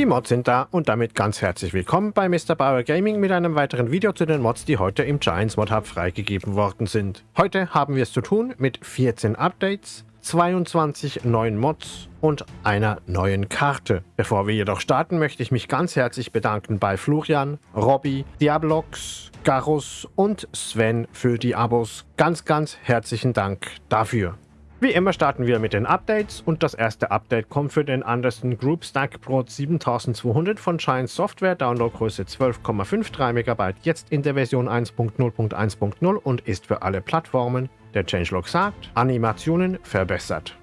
Die Mods sind da und damit ganz herzlich willkommen bei Mr. Bauer Gaming mit einem weiteren Video zu den Mods, die heute im Giants Mod Hub freigegeben worden sind. Heute haben wir es zu tun mit 14 Updates, 22 neuen Mods und einer neuen Karte. Bevor wir jedoch starten, möchte ich mich ganz herzlich bedanken bei Florian, Robby, Diablox, Garus und Sven für die Abos. Ganz, ganz herzlichen Dank dafür. Wie immer starten wir mit den Updates und das erste Update kommt für den Anderson Group Stack Pro 7200 von Shine Software, Downloadgröße 12,53 MB, jetzt in der Version 1.0.1.0 und ist für alle Plattformen. Der Changelog sagt, Animationen verbessert.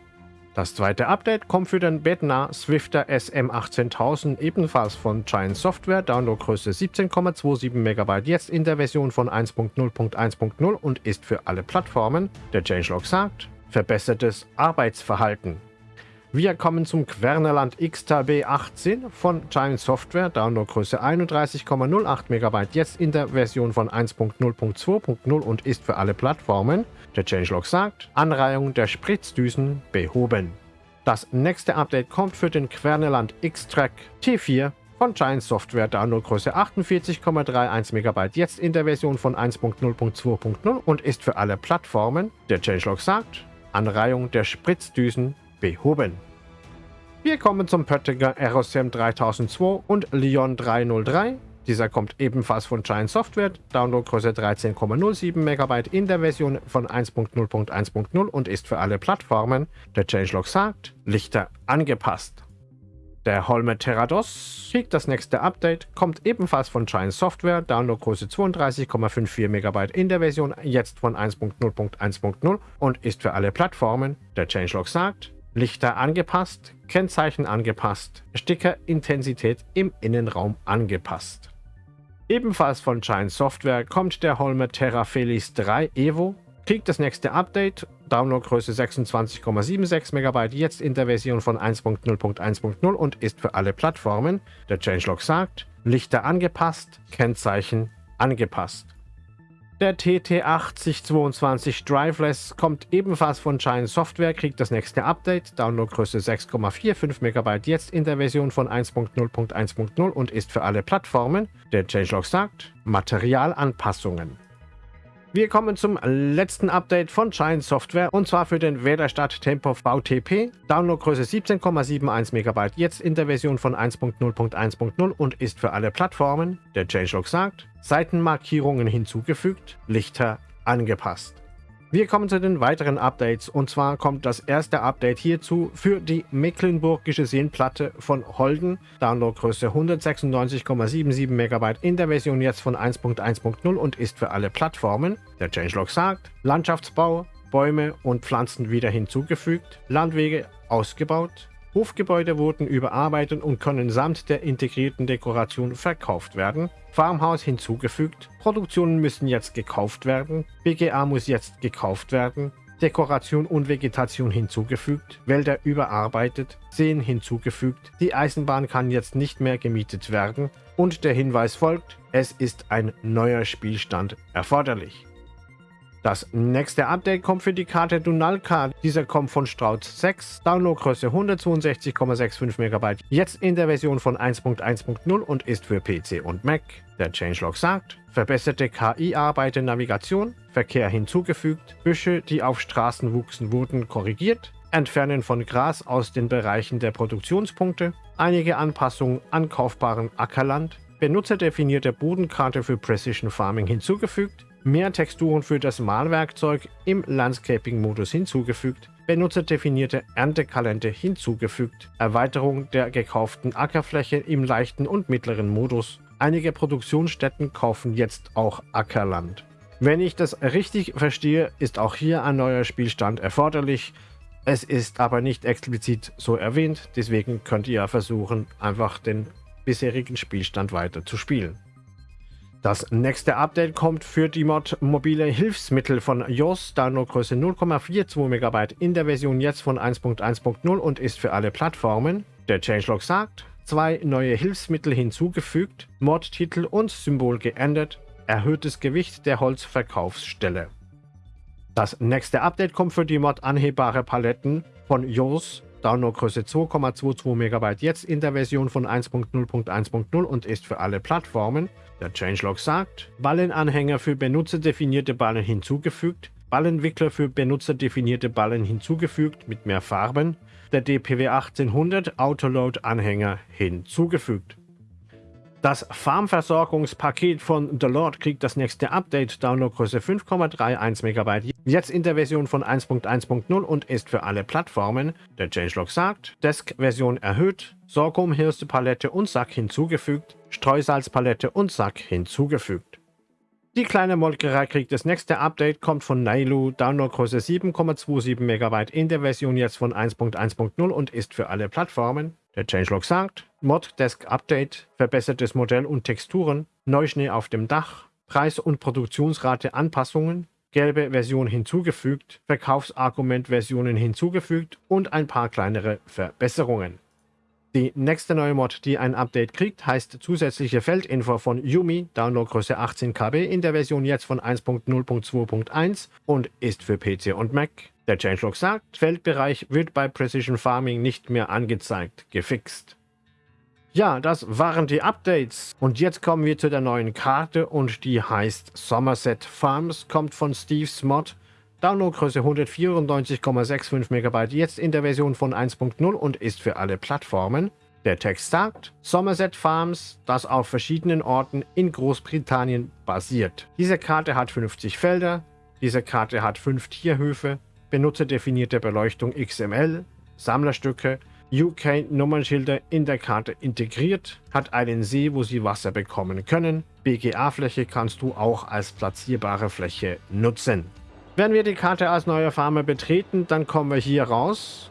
Das zweite Update kommt für den Bednar Swifter SM18000 ebenfalls von Giant Software, Downloadgröße 17,27 MB, jetzt in der Version von 1.0.1.0 und ist für alle Plattformen. Der Changelog sagt, verbessertes Arbeitsverhalten. Wir kommen zum Quernerland XTB 18 von Giant Software, Downloadgröße 31,08 MB, jetzt in der Version von 1.0.2.0 und ist für alle Plattformen. Der Changelog sagt, Anreihung der Spritzdüsen behoben. Das nächste Update kommt für den Quernerland X-Track T4 von Giant Software, Downloadgröße 48,31 MB, jetzt in der Version von 1.0.2.0 und ist für alle Plattformen. Der Changelog sagt, Anreihung der Spritzdüsen behoben. Wir kommen zum Pöttinger ROSM 3002 und Leon 303. Dieser kommt ebenfalls von Giant Software, Downloadgröße 13,07 MB in der Version von 1.0.1.0 und ist für alle Plattformen. Der Changelog sagt, Lichter angepasst. Der Holme Terrados kriegt das nächste Update, kommt ebenfalls von Giant Software, Downloadgröße 32,54 MB in der Version jetzt von 1.0.1.0 und ist für alle Plattformen. Der Changelog sagt, Lichter angepasst, Kennzeichen angepasst, Stickerintensität im Innenraum angepasst. Ebenfalls von Giant Software kommt der Holme Terra Felix 3 Evo, kriegt das nächste Update, Downloadgröße 26,76 MB, jetzt in der Version von 1.0.1.0 und ist für alle Plattformen. Der Changelog sagt, Lichter angepasst, Kennzeichen angepasst. Der TT8022 Driveless kommt ebenfalls von Giant Software, kriegt das nächste Update, Downloadgröße 6,45 MB, jetzt in der Version von 1.0.1.0 und ist für alle Plattformen. Der Changelog sagt, Materialanpassungen. Wir kommen zum letzten Update von Giant Software und zwar für den Wählerstadt Tempo VTP. Downloadgröße 17,71 MB, jetzt in der Version von 1.0.1.0 und ist für alle Plattformen. Der Changelog sagt, Seitenmarkierungen hinzugefügt, Lichter angepasst. Wir kommen zu den weiteren Updates und zwar kommt das erste Update hierzu für die Mecklenburgische Seenplatte von Holden, Downloadgröße 196,77 MB in der Version jetzt von 1.1.0 und ist für alle Plattformen. Der Changelog sagt, Landschaftsbau, Bäume und Pflanzen wieder hinzugefügt, Landwege ausgebaut, Hofgebäude wurden überarbeitet und können samt der integrierten Dekoration verkauft werden. Farmhaus hinzugefügt. Produktionen müssen jetzt gekauft werden. BGA muss jetzt gekauft werden. Dekoration und Vegetation hinzugefügt, Wälder überarbeitet, Seen hinzugefügt, die Eisenbahn kann jetzt nicht mehr gemietet werden und der Hinweis folgt, es ist ein neuer Spielstand erforderlich. Das nächste Update kommt für die Karte Dunalka. Dieser kommt von Strauß 6, Downloadgröße 162,65 MB, jetzt in der Version von 1.1.0 und ist für PC und Mac. Der Changelog sagt, verbesserte KI-Arbeit in Navigation, Verkehr hinzugefügt, Büsche, die auf Straßen wuchsen, wurden korrigiert, Entfernen von Gras aus den Bereichen der Produktionspunkte, einige Anpassungen an kaufbaren Ackerland, benutzerdefinierte Bodenkarte für Precision Farming hinzugefügt, mehr Texturen für das Malwerkzeug im Landscaping-Modus hinzugefügt, benutzerdefinierte Erntekalender hinzugefügt, Erweiterung der gekauften Ackerfläche im leichten und mittleren Modus. Einige Produktionsstätten kaufen jetzt auch Ackerland. Wenn ich das richtig verstehe, ist auch hier ein neuer Spielstand erforderlich. Es ist aber nicht explizit so erwähnt, deswegen könnt ihr versuchen, einfach den bisherigen Spielstand weiter zu spielen. Das nächste Update kommt für die Mod mobile Hilfsmittel von JOS, Downloadgröße 0,42 MB in der Version jetzt von 1.1.0 und ist für alle Plattformen. Der Changelog sagt, zwei neue Hilfsmittel hinzugefügt, Mod-Titel und Symbol geändert, erhöhtes Gewicht der Holzverkaufsstelle. Das nächste Update kommt für die Mod anhebare Paletten von JOS, Downloadgröße 2,22 MB jetzt in der Version von 1.0.1.0 und ist für alle Plattformen. Der Changelog sagt, Ballenanhänger für benutzerdefinierte Ballen hinzugefügt, Ballenwickler für benutzerdefinierte Ballen hinzugefügt mit mehr Farben, der DPW 1800 Autoload-Anhänger hinzugefügt. Das Farmversorgungspaket von The Lord kriegt das nächste Update, Downloadgröße 5,31 MB, jetzt in der Version von 1.1.0 und ist für alle Plattformen. Der Changelog sagt, Desk-Version erhöht, Sorghum-Hirste-Palette und Sack hinzugefügt, Streusalzpalette und Sack hinzugefügt. Die kleine Molkerei kriegt das nächste Update, kommt von Nailu, Downloadgröße 7,27 MB in der Version jetzt von 1.1.0 und ist für alle Plattformen. Der Changelog sagt, Mod Desk Update, verbessertes Modell und Texturen, Neuschnee auf dem Dach, Preis- und Produktionsrate Anpassungen, gelbe Version hinzugefügt, Verkaufsargument-Versionen hinzugefügt und ein paar kleinere Verbesserungen. Die nächste neue Mod, die ein Update kriegt, heißt zusätzliche Feldinfo von Yumi, Downloadgröße 18 KB in der Version jetzt von 1.0.2.1 und ist für PC und Mac. Der Changelog sagt, Feldbereich wird bei Precision Farming nicht mehr angezeigt, gefixt. Ja, das waren die Updates. Und jetzt kommen wir zu der neuen Karte und die heißt Somerset Farms, kommt von Steve's Mod Downloadgröße 194,65 MB, jetzt in der Version von 1.0 und ist für alle Plattformen. Der Text sagt, Somerset Farms, das auf verschiedenen Orten in Großbritannien basiert. Diese Karte hat 50 Felder, diese Karte hat 5 Tierhöfe, benutzerdefinierte Beleuchtung XML, Sammlerstücke, UK-Nummernschilder in der Karte integriert, hat einen See, wo Sie Wasser bekommen können. BGA-Fläche kannst du auch als platzierbare Fläche nutzen. Wenn wir die Karte als neuer Farmer betreten, dann kommen wir hier raus.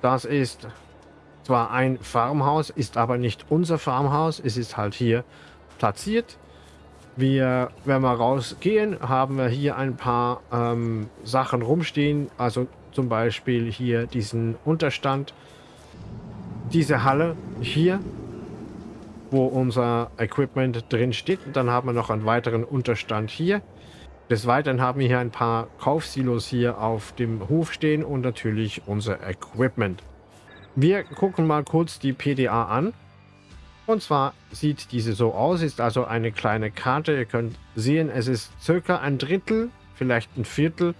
Das ist zwar ein Farmhaus, ist aber nicht unser Farmhaus. Es ist halt hier platziert. Wir, wenn wir rausgehen, haben wir hier ein paar ähm, Sachen rumstehen. Also zum Beispiel hier diesen Unterstand. Diese Halle hier, wo unser Equipment drin steht. Und dann haben wir noch einen weiteren Unterstand hier. Des Weiteren haben wir hier ein paar Kaufsilos hier auf dem Hof stehen und natürlich unser Equipment. Wir gucken mal kurz die PDA an. Und zwar sieht diese so aus, ist also eine kleine Karte. Ihr könnt sehen, es ist circa ein Drittel, vielleicht ein Viertel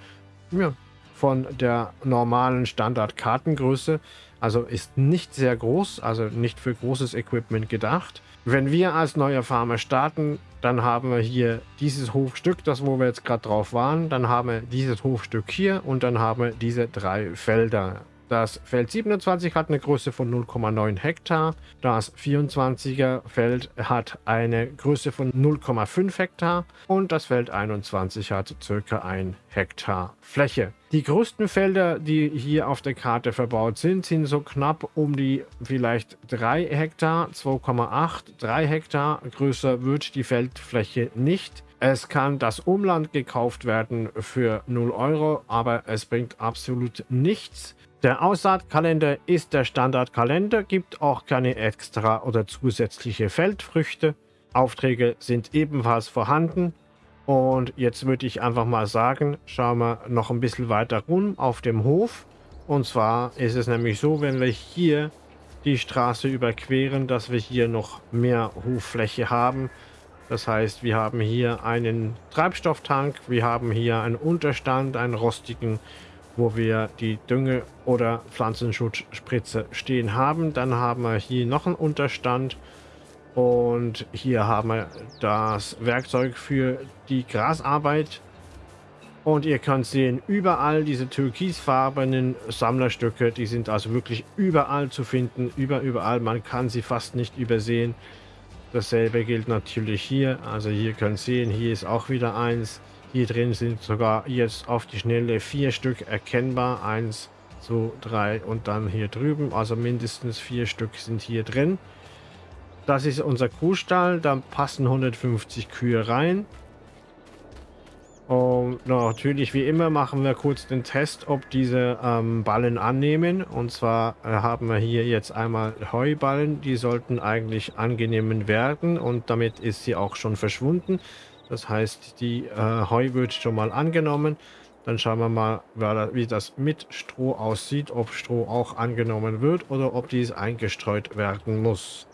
ja, von der normalen Standard-Kartengröße. Also ist nicht sehr groß, also nicht für großes Equipment gedacht. Wenn wir als neuer Farmer starten, dann haben wir hier dieses Hofstück, das wo wir jetzt gerade drauf waren. Dann haben wir dieses Hofstück hier und dann haben wir diese drei Felder. Das Feld 27 hat eine Größe von 0,9 Hektar. Das 24er Feld hat eine Größe von 0,5 Hektar. Und das Feld 21 hat circa 1 Hektar Fläche. Die größten Felder, die hier auf der Karte verbaut sind, sind so knapp um die vielleicht 3 Hektar, 2,8, 3 Hektar. Größer wird die Feldfläche nicht. Es kann das Umland gekauft werden für 0 Euro, aber es bringt absolut nichts. Der Aussaatkalender ist der Standardkalender, gibt auch keine extra oder zusätzliche Feldfrüchte. Aufträge sind ebenfalls vorhanden. Und jetzt würde ich einfach mal sagen, schauen wir noch ein bisschen weiter rum auf dem Hof. Und zwar ist es nämlich so, wenn wir hier die Straße überqueren, dass wir hier noch mehr Hoffläche haben. Das heißt, wir haben hier einen Treibstofftank, wir haben hier einen Unterstand, einen rostigen wo wir die Dünge- oder Pflanzenschutzspritze stehen haben. Dann haben wir hier noch einen Unterstand und hier haben wir das Werkzeug für die Grasarbeit. Und ihr könnt sehen, überall diese türkisfarbenen Sammlerstücke, die sind also wirklich überall zu finden, über, überall, man kann sie fast nicht übersehen. Dasselbe gilt natürlich hier, also hier könnt ihr sehen, hier ist auch wieder eins. Hier drin sind sogar jetzt auf die Schnelle vier Stück erkennbar. Eins, zwei, drei und dann hier drüben. Also mindestens vier Stück sind hier drin. Das ist unser Kuhstall. Da passen 150 Kühe rein. Und natürlich, wie immer, machen wir kurz den Test, ob diese ähm, Ballen annehmen. Und zwar äh, haben wir hier jetzt einmal Heuballen. Die sollten eigentlich angenehm werden. Und damit ist sie auch schon verschwunden. Das heißt, die äh, Heu wird schon mal angenommen. Dann schauen wir mal, wie das mit Stroh aussieht, ob Stroh auch angenommen wird oder ob dies eingestreut werden muss.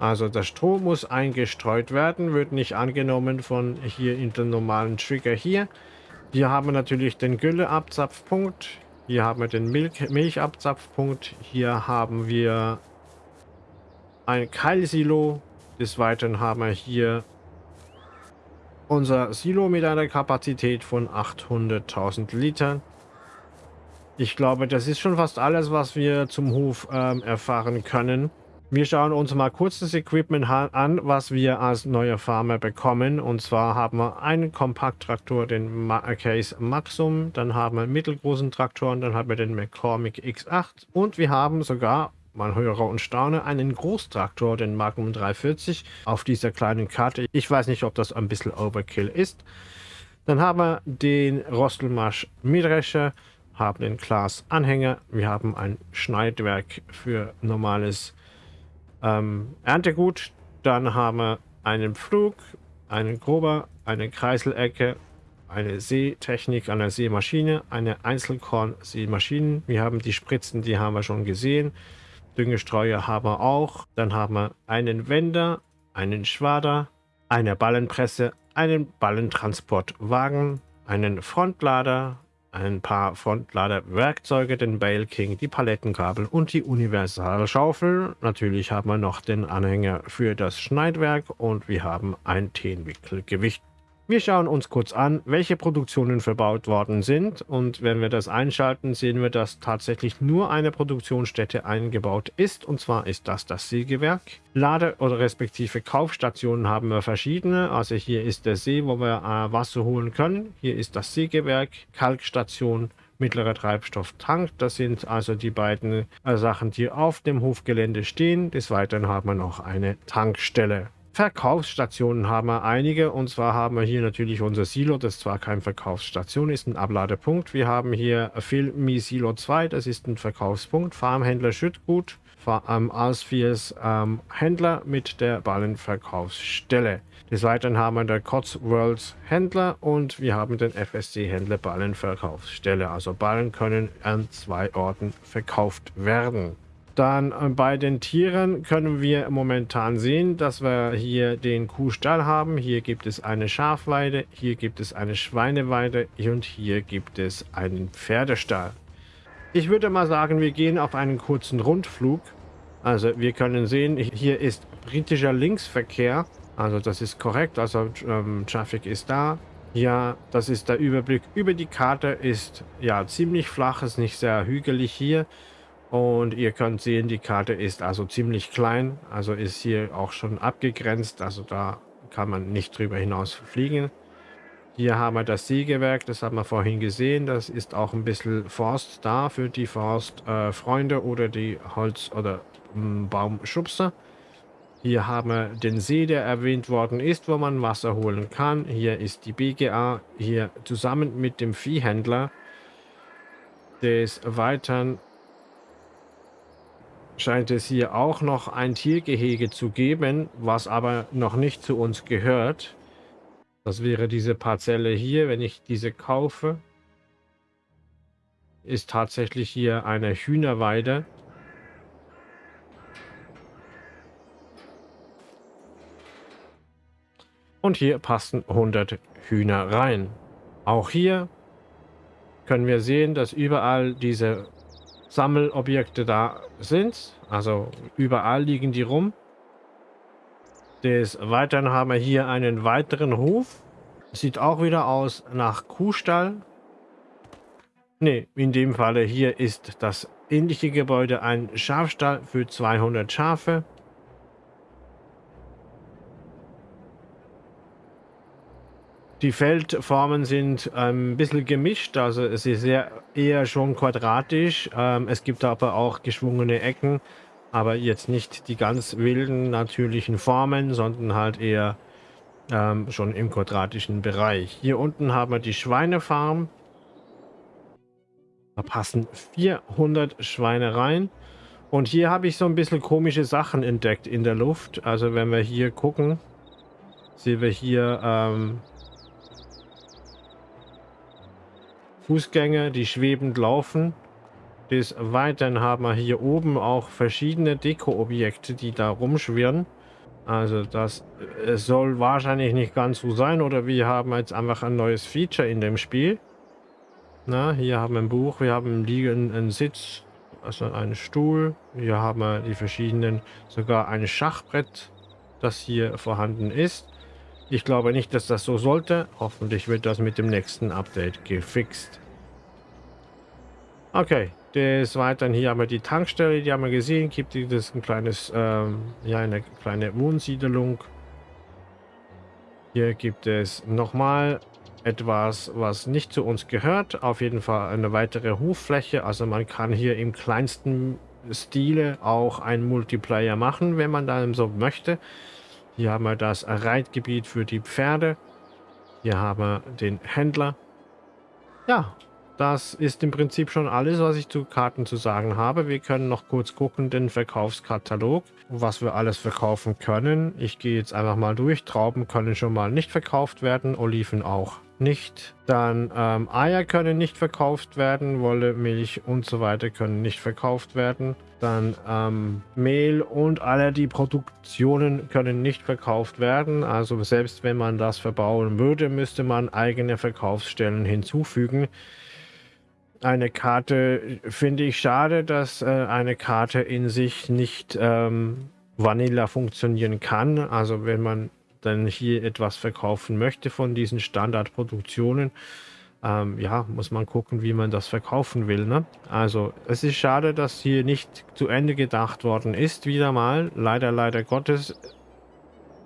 Also das Stroh muss eingestreut werden, wird nicht angenommen von hier in den normalen Trigger hier. Hier haben wir natürlich den Gülleabzapfpunkt. Hier haben wir den Milch Milchabzapfpunkt. Hier haben wir ein Keilsilo. Des Weiteren haben wir hier unser Silo mit einer Kapazität von 800.000 Litern. Ich glaube, das ist schon fast alles, was wir zum Hof ähm, erfahren können. Wir schauen uns mal kurz das Equipment an, was wir als neue Farmer bekommen. Und zwar haben wir einen Kompakttraktor, den Case Maxum, dann haben wir einen mittelgroßen Traktor, dann haben wir den McCormick X8 und wir haben sogar, man höre und staune, einen Großtraktor, den Magnum 340 auf dieser kleinen Karte. Ich weiß nicht, ob das ein bisschen Overkill ist. Dann haben wir den Rostelmarsch Mähdrescher, haben den Klaas Anhänger, wir haben ein Schneidwerk für normales ähm, Erntegut. Dann haben wir einen Flug, einen Grober, eine Kreiselecke, eine Seetechnik eine Seemaschine, eine Einzelkorn-Seemaschinen. Wir haben die Spritzen, die haben wir schon gesehen. Düngestreuer haben wir auch. Dann haben wir einen Wender, einen Schwader, eine Ballenpresse, einen Ballentransportwagen, einen Frontlader, ein paar Frontlader-Werkzeuge, den Bale King, die Palettenkabel und die Universalschaufel. Natürlich haben wir noch den Anhänger für das Schneidwerk und wir haben ein Tenwickelgewicht wir schauen uns kurz an, welche Produktionen verbaut worden sind und wenn wir das einschalten, sehen wir, dass tatsächlich nur eine Produktionsstätte eingebaut ist und zwar ist das das Sägewerk. Lade- oder respektive Kaufstationen haben wir verschiedene, also hier ist der See, wo wir äh, Wasser holen können, hier ist das Sägewerk, Kalkstation, mittlerer Treibstofftank. Das sind also die beiden äh, Sachen, die auf dem Hofgelände stehen. Des Weiteren haben wir noch eine Tankstelle. Verkaufsstationen haben wir einige und zwar haben wir hier natürlich unser Silo, das zwar kein Verkaufsstation ist, ein Abladepunkt. Wir haben hier Filmi Silo 2, das ist ein Verkaufspunkt, Farmhändler Schüttgut, ähm, Alsfiers ähm, Händler mit der Ballenverkaufsstelle. Des Weiteren haben wir den Cotswolds Händler und wir haben den FSC Händler Ballenverkaufsstelle. Also Ballen können an zwei Orten verkauft werden. Dann äh, bei den Tieren können wir momentan sehen, dass wir hier den Kuhstall haben. Hier gibt es eine Schafweide, hier gibt es eine Schweineweide und hier gibt es einen Pferdestall. Ich würde mal sagen, wir gehen auf einen kurzen Rundflug. Also wir können sehen, hier ist britischer Linksverkehr. Also das ist korrekt, also ähm, Traffic ist da. Ja, das ist der Überblick über die Karte. Ist ja ziemlich flach, ist nicht sehr hügelig hier. Und ihr könnt sehen, die Karte ist also ziemlich klein, also ist hier auch schon abgegrenzt, also da kann man nicht drüber hinaus fliegen. Hier haben wir das Sägewerk, das haben wir vorhin gesehen, das ist auch ein bisschen Forst da für die Forstfreunde äh, oder die Holz- oder ähm, Baumschubser. Hier haben wir den See, der erwähnt worden ist, wo man Wasser holen kann. Hier ist die BGA, hier zusammen mit dem Viehhändler. Des Weiteren scheint es hier auch noch ein Tiergehege zu geben, was aber noch nicht zu uns gehört. Das wäre diese Parzelle hier, wenn ich diese kaufe. Ist tatsächlich hier eine Hühnerweide. Und hier passen 100 Hühner rein. Auch hier können wir sehen, dass überall diese Sammelobjekte da sind. Also überall liegen die rum. Des Weiteren haben wir hier einen weiteren Hof. Sieht auch wieder aus nach Kuhstall. Ne, in dem Falle hier ist das ähnliche Gebäude ein Schafstall für 200 Schafe. Die Feldformen sind ähm, ein bisschen gemischt, also es ist sehr, eher schon quadratisch. Ähm, es gibt aber auch geschwungene Ecken, aber jetzt nicht die ganz wilden natürlichen Formen, sondern halt eher ähm, schon im quadratischen Bereich. Hier unten haben wir die Schweinefarm. Da passen 400 Schweine rein. Und hier habe ich so ein bisschen komische Sachen entdeckt in der Luft. Also wenn wir hier gucken, sehen wir hier ähm, Fußgänger, die schwebend laufen. Des Weiteren haben wir hier oben auch verschiedene Deko-Objekte, die da rumschwirren. Also das äh, soll wahrscheinlich nicht ganz so sein oder wir haben jetzt einfach ein neues Feature in dem Spiel. Na, hier haben wir ein Buch, wir haben einen liegenden Sitz, also einen Stuhl. Hier haben wir die verschiedenen, sogar ein Schachbrett, das hier vorhanden ist. Ich glaube nicht, dass das so sollte. Hoffentlich wird das mit dem nächsten Update gefixt. Okay, des Weiteren hier haben wir die Tankstelle, die haben wir gesehen. Gibt es ein kleines, ähm, ja, eine kleine Wohnsiedelung. Hier gibt es nochmal etwas, was nicht zu uns gehört. Auf jeden Fall eine weitere Hoffläche. Also man kann hier im kleinsten Stile auch ein Multiplayer machen, wenn man dann so möchte. Hier haben wir das Reitgebiet für die Pferde. Hier haben wir den Händler. Ja, das ist im Prinzip schon alles, was ich zu Karten zu sagen habe. Wir können noch kurz gucken, den Verkaufskatalog, was wir alles verkaufen können. Ich gehe jetzt einfach mal durch. Trauben können schon mal nicht verkauft werden, Oliven auch nicht. Dann ähm, Eier können nicht verkauft werden, Wolle, Milch und so weiter können nicht verkauft werden. Dann ähm, Mehl und alle die Produktionen können nicht verkauft werden. Also selbst wenn man das verbauen würde, müsste man eigene Verkaufsstellen hinzufügen. Eine Karte finde ich schade, dass äh, eine Karte in sich nicht ähm, Vanilla funktionieren kann. Also wenn man dann hier etwas verkaufen möchte von diesen Standardproduktionen, ähm, ja, muss man gucken, wie man das verkaufen will. Ne? Also es ist schade, dass hier nicht zu Ende gedacht worden ist, wieder mal. Leider, leider Gottes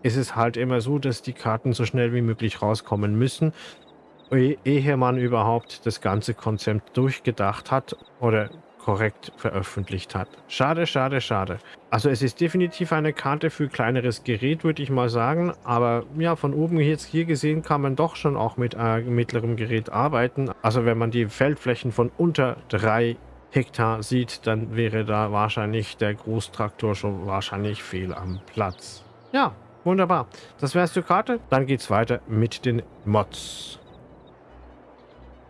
ist es halt immer so, dass die Karten so schnell wie möglich rauskommen müssen, ehe man überhaupt das ganze Konzept durchgedacht hat oder korrekt veröffentlicht hat. Schade, schade, schade. Also es ist definitiv eine Karte für kleineres Gerät, würde ich mal sagen. Aber ja, von oben jetzt hier gesehen kann man doch schon auch mit äh, mittlerem Gerät arbeiten. Also wenn man die Feldflächen von unter drei Hektar sieht, dann wäre da wahrscheinlich der Großtraktor schon wahrscheinlich fehl am Platz. Ja, wunderbar. Das wäre es zur Karte. Dann geht es weiter mit den Mods.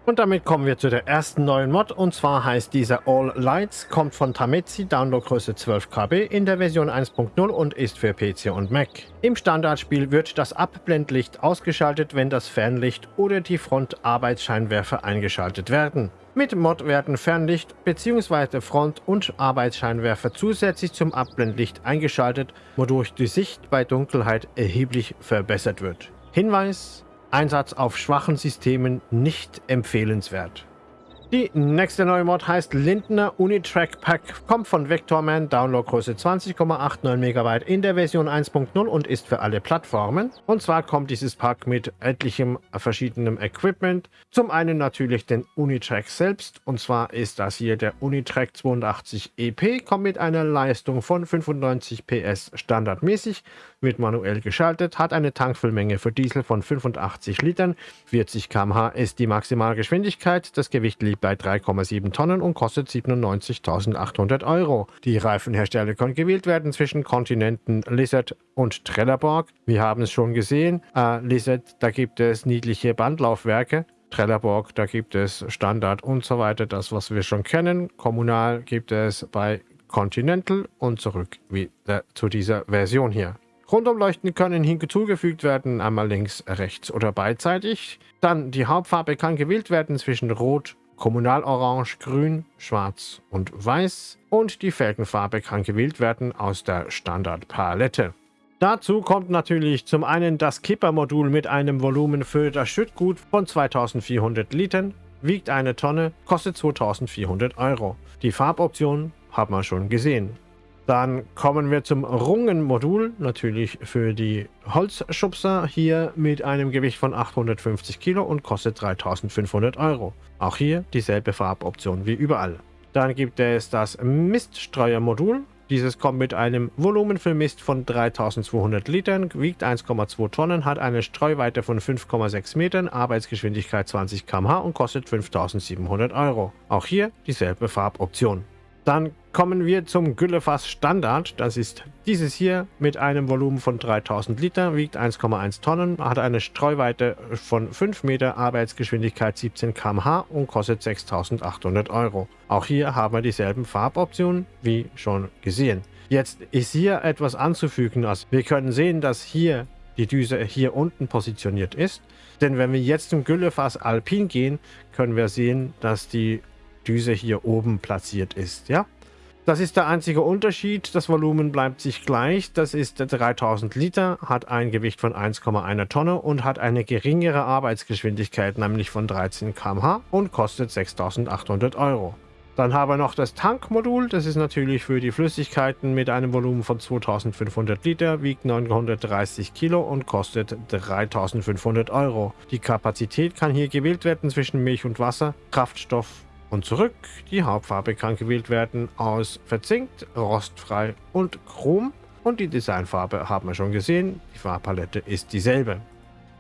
Und damit kommen wir zu der ersten neuen Mod und zwar heißt dieser All Lights, kommt von Tametsi, Downloadgröße 12 KB in der Version 1.0 und ist für PC und Mac. Im Standardspiel wird das Abblendlicht ausgeschaltet, wenn das Fernlicht oder die Frontarbeitsscheinwerfer eingeschaltet werden. Mit Mod werden Fernlicht bzw. Front- und Arbeitsscheinwerfer zusätzlich zum Abblendlicht eingeschaltet, wodurch die Sicht bei Dunkelheit erheblich verbessert wird. Hinweis, Einsatz auf schwachen Systemen nicht empfehlenswert. Die nächste neue Mod heißt Lindner Unitrack Pack, kommt von Vectorman, Downloadgröße 20,89 MB in der Version 1.0 und ist für alle Plattformen. Und zwar kommt dieses Pack mit etlichem verschiedenem Equipment. Zum einen natürlich den Unitrack selbst, und zwar ist das hier der Unitrack 82 EP, kommt mit einer Leistung von 95 PS standardmäßig, wird manuell geschaltet, hat eine Tankfüllmenge für Diesel von 85 Litern, 40 km/h ist die Maximalgeschwindigkeit, das Gewicht liegt bei 3,7 Tonnen und kostet 97.800 Euro. Die Reifenhersteller können gewählt werden zwischen Kontinenten Lizard und Trelleborg. Wir haben es schon gesehen. Äh, Lizard, da gibt es niedliche Bandlaufwerke. Trelleborg, da gibt es Standard und so weiter, das was wir schon kennen. Kommunal gibt es bei Continental und zurück wieder zu dieser Version hier. Rundumleuchten können hinzugefügt werden, einmal links, rechts oder beidseitig. Dann die Hauptfarbe kann gewählt werden zwischen Rot, Kommunalorange, Grün, Schwarz und Weiß und die Felgenfarbe kann gewählt werden aus der Standardpalette. Dazu kommt natürlich zum einen das Kippermodul mit einem Volumen für das Schüttgut von 2400 Litern, wiegt eine Tonne, kostet 2400 Euro. Die Farboption haben wir schon gesehen. Dann kommen wir zum Rungenmodul, natürlich für die Holzschubser, hier mit einem Gewicht von 850 Kilo und kostet 3500 Euro. Auch hier dieselbe Farboption wie überall. Dann gibt es das Miststreuermodul. Dieses kommt mit einem Volumen für Mist von 3200 Litern, wiegt 1,2 Tonnen, hat eine Streuweite von 5,6 Metern, Arbeitsgeschwindigkeit 20 km/h und kostet 5700 Euro. Auch hier dieselbe Farboption. Dann kommen wir zum Güllefass Standard. Das ist dieses hier mit einem Volumen von 3000 Liter, wiegt 1,1 Tonnen, hat eine Streuweite von 5 Meter, Arbeitsgeschwindigkeit 17 km/h und kostet 6800 Euro. Auch hier haben wir dieselben Farboptionen wie schon gesehen. Jetzt ist hier etwas anzufügen. Also wir können sehen, dass hier die Düse hier unten positioniert ist. Denn wenn wir jetzt zum Güllefass Alpin gehen, können wir sehen, dass die Düse hier oben platziert ist. Ja, Das ist der einzige Unterschied. Das Volumen bleibt sich gleich. Das ist 3000 Liter, hat ein Gewicht von 1,1 Tonne und hat eine geringere Arbeitsgeschwindigkeit, nämlich von 13 km/h und kostet 6800 Euro. Dann haben wir noch das Tankmodul. Das ist natürlich für die Flüssigkeiten mit einem Volumen von 2500 Liter, wiegt 930 Kilo und kostet 3500 Euro. Die Kapazität kann hier gewählt werden zwischen Milch und Wasser, Kraftstoff und zurück. Die Hauptfarbe kann gewählt werden aus verzinkt, rostfrei und chrom. Und die Designfarbe haben wir schon gesehen. Die Farbpalette ist dieselbe.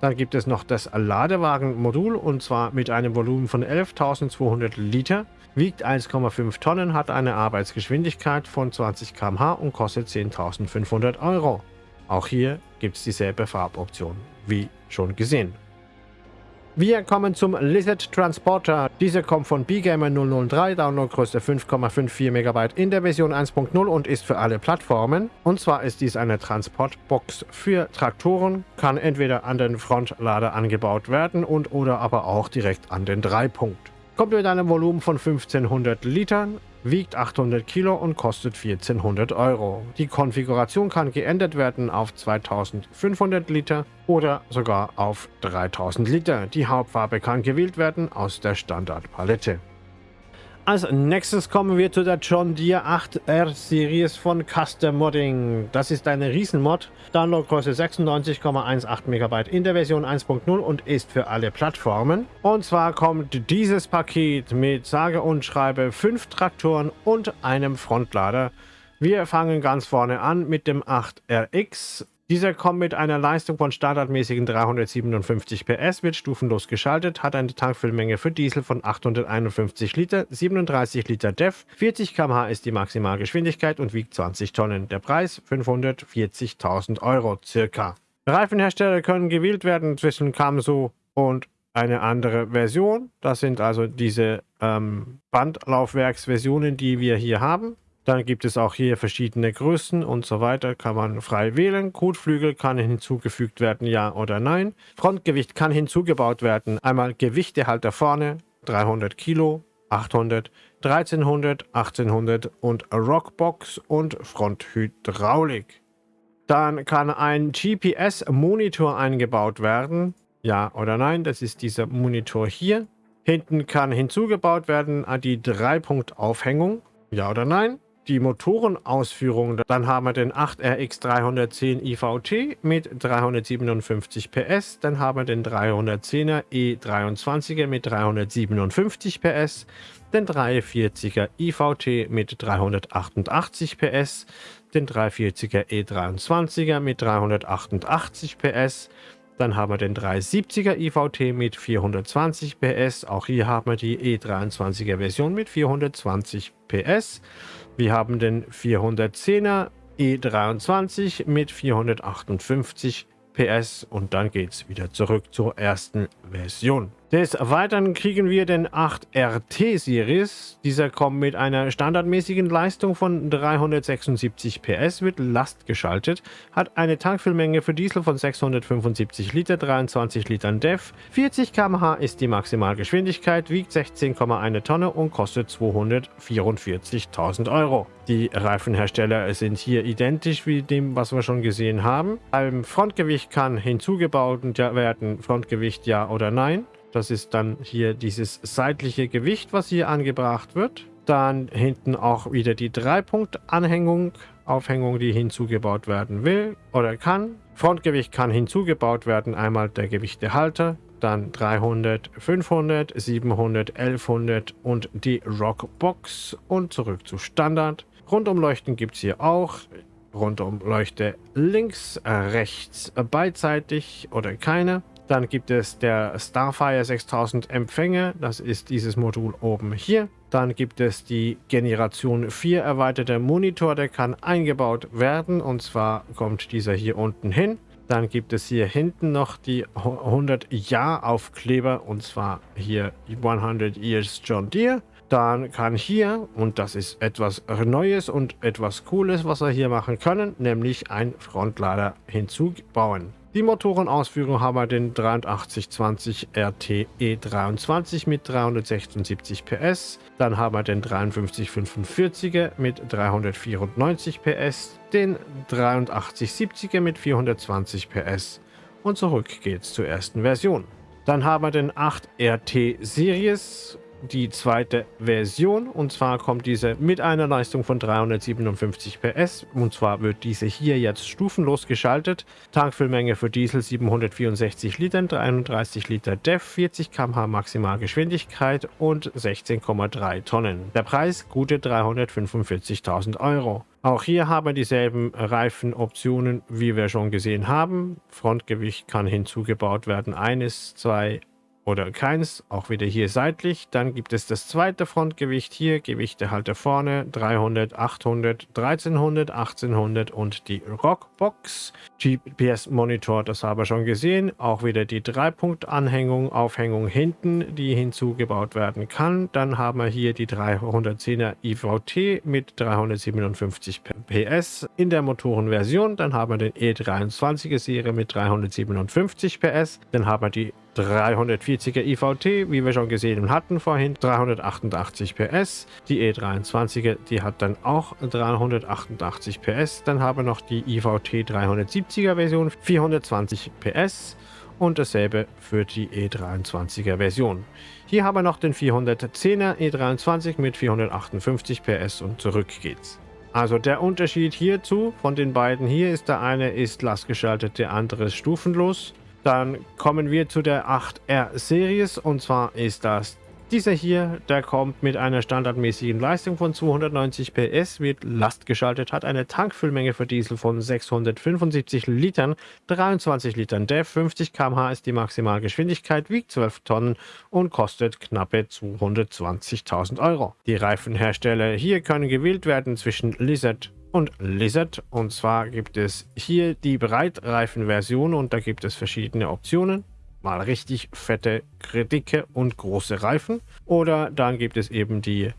Dann gibt es noch das Ladewagenmodul und zwar mit einem Volumen von 11.200 Liter, wiegt 1,5 Tonnen, hat eine Arbeitsgeschwindigkeit von 20 km/h und kostet 10.500 Euro. Auch hier gibt es dieselbe Farboption, wie schon gesehen. Wir kommen zum Lizard Transporter. Dieser kommt von BGamer 003, Downloadgröße 5,54 MB in der Version 1.0 und ist für alle Plattformen. Und zwar ist dies eine Transportbox für Traktoren, kann entweder an den Frontlader angebaut werden und oder aber auch direkt an den Dreipunkt. Kommt mit einem Volumen von 1500 Litern, wiegt 800 Kilo und kostet 1400 Euro. Die Konfiguration kann geändert werden auf 2500 Liter oder sogar auf 3000 Liter. Die Hauptfarbe kann gewählt werden aus der Standardpalette. Als nächstes kommen wir zu der John Deere 8R Series von Custom Modding. Das ist eine Riesenmod, Downloadgröße 96,18 MB in der Version 1.0 und ist für alle Plattformen. Und zwar kommt dieses Paket mit sage und schreibe 5 Traktoren und einem Frontlader. Wir fangen ganz vorne an mit dem 8RX dieser kommt mit einer Leistung von standardmäßigen 357 PS, wird stufenlos geschaltet, hat eine Tankfüllmenge für Diesel von 851 Liter, 37 Liter DEF, 40 km/h ist die Maximalgeschwindigkeit und wiegt 20 Tonnen. Der Preis 540.000 Euro circa. Reifenhersteller können gewählt werden zwischen Kamso und eine andere Version. Das sind also diese ähm, Bandlaufwerksversionen, die wir hier haben. Dann gibt es auch hier verschiedene Größen und so weiter. Kann man frei wählen. Kotflügel kann hinzugefügt werden, ja oder nein. Frontgewicht kann hinzugebaut werden. Einmal Gewichtehalter vorne, 300 Kilo, 800, 1300, 1800 und Rockbox und Fronthydraulik. Dann kann ein GPS-Monitor eingebaut werden. Ja oder nein, das ist dieser Monitor hier. Hinten kann hinzugebaut werden die Dreipunkt-Aufhängung. Ja oder nein? Die Motorenausführung, dann haben wir den 8RX 310 IVT mit 357 PS, dann haben wir den 310er E23er mit 357 PS, den 340er IVT mit 388 PS, den 340er E23er mit 388 PS, dann haben wir den 370er IVT mit 420 PS. Auch hier haben wir die E23er Version mit 420 PS. Wir haben den 410er E23 mit 458 PS und dann geht es wieder zurück zur ersten Version. Des Weiteren kriegen wir den 8RT Series. Dieser kommt mit einer standardmäßigen Leistung von 376 PS, wird lastgeschaltet, hat eine Tankfüllmenge für Diesel von 675 Liter, 23 Litern DEF, 40 km/h ist die Maximalgeschwindigkeit, wiegt 16,1 Tonne und kostet 244.000 Euro. Die Reifenhersteller sind hier identisch wie dem, was wir schon gesehen haben. Beim Frontgewicht kann hinzugebaut werden, Frontgewicht ja oder nein. Das ist dann hier dieses seitliche Gewicht, was hier angebracht wird. Dann hinten auch wieder die Dreipunkt-Anhängung, Aufhängung, die hinzugebaut werden will oder kann. Frontgewicht kann hinzugebaut werden, einmal der Gewichtehalter, dann 300, 500, 700, 1100 und die Rockbox und zurück zu Standard. Rundumleuchten gibt es hier auch. Rundumleuchte links, rechts beidseitig oder keine. Dann gibt es der Starfire 6000 Empfänger, das ist dieses Modul oben hier. Dann gibt es die Generation 4 erweiterte Monitor, der kann eingebaut werden und zwar kommt dieser hier unten hin. Dann gibt es hier hinten noch die 100 Jahr Aufkleber und zwar hier 100 Years John Deere. Dann kann hier, und das ist etwas Neues und etwas Cooles, was wir hier machen können, nämlich ein Frontlader hinzubauen. Die Motorenausführung haben wir den 8320 RTE 23 mit 376 PS. Dann haben wir den 5345er mit 394 PS, den 8370er mit 420 PS. Und zurück geht's zur ersten Version. Dann haben wir den 8 RT Series die zweite Version. Und zwar kommt diese mit einer Leistung von 357 PS. Und zwar wird diese hier jetzt stufenlos geschaltet. Tankfüllmenge für Diesel 764 Litern, 33 Liter DEF, 40 km/h Maximalgeschwindigkeit und 16,3 Tonnen. Der Preis gute 345.000 Euro. Auch hier haben wir dieselben Reifenoptionen, wie wir schon gesehen haben. Frontgewicht kann hinzugebaut werden. Eines, zwei, oder keins, auch wieder hier seitlich. Dann gibt es das zweite Frontgewicht hier, Gewichte halt da vorne, 300, 800, 1300, 1800 und die Rockbox. GPS-Monitor, das haben wir schon gesehen. Auch wieder die 3-Punkt-Anhängung, Aufhängung hinten, die hinzugebaut werden kann. Dann haben wir hier die 310er IVT mit 357 PS in der Motorenversion. Dann haben wir den E23er Serie mit 357 PS. Dann haben wir die 340er IVT, wie wir schon gesehen hatten vorhin, 388 PS. Die E23er, die hat dann auch 388 PS. Dann haben wir noch die IVT 370er Version, 420 PS. Und dasselbe für die E23er Version. Hier haben wir noch den 410er E23 mit 458 PS und zurück geht's. Also der Unterschied hierzu von den beiden hier ist, der eine ist lastgeschaltet, der andere ist stufenlos. Dann kommen wir zu der 8R Series und zwar ist das dieser hier, der kommt mit einer standardmäßigen Leistung von 290 PS, wird lastgeschaltet, hat eine Tankfüllmenge für Diesel von 675 Litern, 23 Litern DEF, 50 km/h ist die Maximalgeschwindigkeit, wiegt 12 Tonnen und kostet knappe 220.000 Euro. Die Reifenhersteller hier können gewählt werden zwischen Lizard und Lizard. Und zwar gibt es hier die Breitreifen-Version und da gibt es verschiedene Optionen. Mal richtig fette, dicke und große Reifen. Oder dann gibt es eben die